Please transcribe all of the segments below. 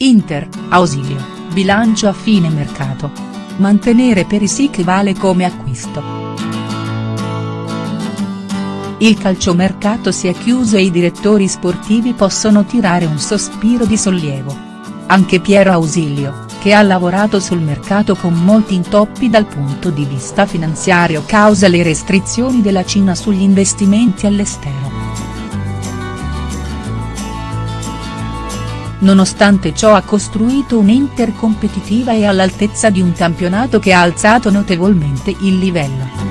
Inter, Ausilio, bilancio a fine mercato. Mantenere Perisic vale come acquisto. Il calciomercato si è chiuso e i direttori sportivi possono tirare un sospiro di sollievo. Anche Piero Ausilio, che ha lavorato sul mercato con molti intoppi dal punto di vista finanziario causa le restrizioni della Cina sugli investimenti all'estero. Nonostante ciò ha costruito un'Inter competitiva e all'altezza di un campionato che ha alzato notevolmente il livello.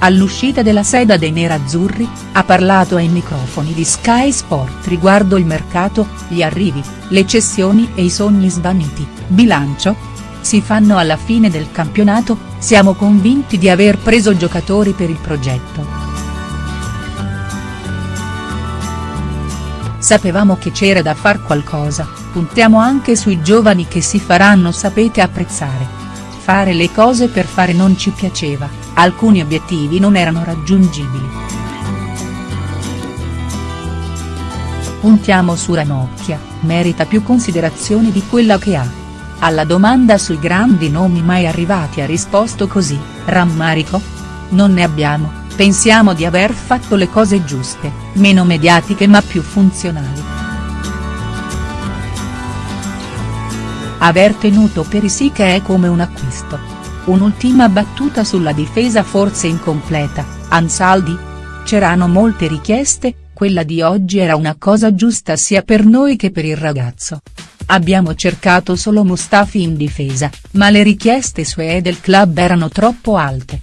All'uscita della seda dei nerazzurri, ha parlato ai microfoni di Sky Sport riguardo il mercato, gli arrivi, le cessioni e i sogni svaniti, bilancio? Si fanno alla fine del campionato, siamo convinti di aver preso giocatori per il progetto. Sapevamo che c'era da far qualcosa, puntiamo anche sui giovani che si faranno sapete apprezzare. Fare le cose per fare non ci piaceva, alcuni obiettivi non erano raggiungibili. Puntiamo su Ranocchia, merita più considerazione di quella che ha. Alla domanda sui grandi nomi mai arrivati ha risposto così, rammarico? Non ne abbiamo, pensiamo di aver fatto le cose giuste, meno mediatiche ma più funzionali. Aver tenuto Perisic è come un acquisto Un'ultima battuta sulla difesa forse incompleta, Ansaldi? C'erano molte richieste, quella di oggi era una cosa giusta sia per noi che per il ragazzo. Abbiamo cercato solo Mustafi in difesa, ma le richieste sue e del club erano troppo alte.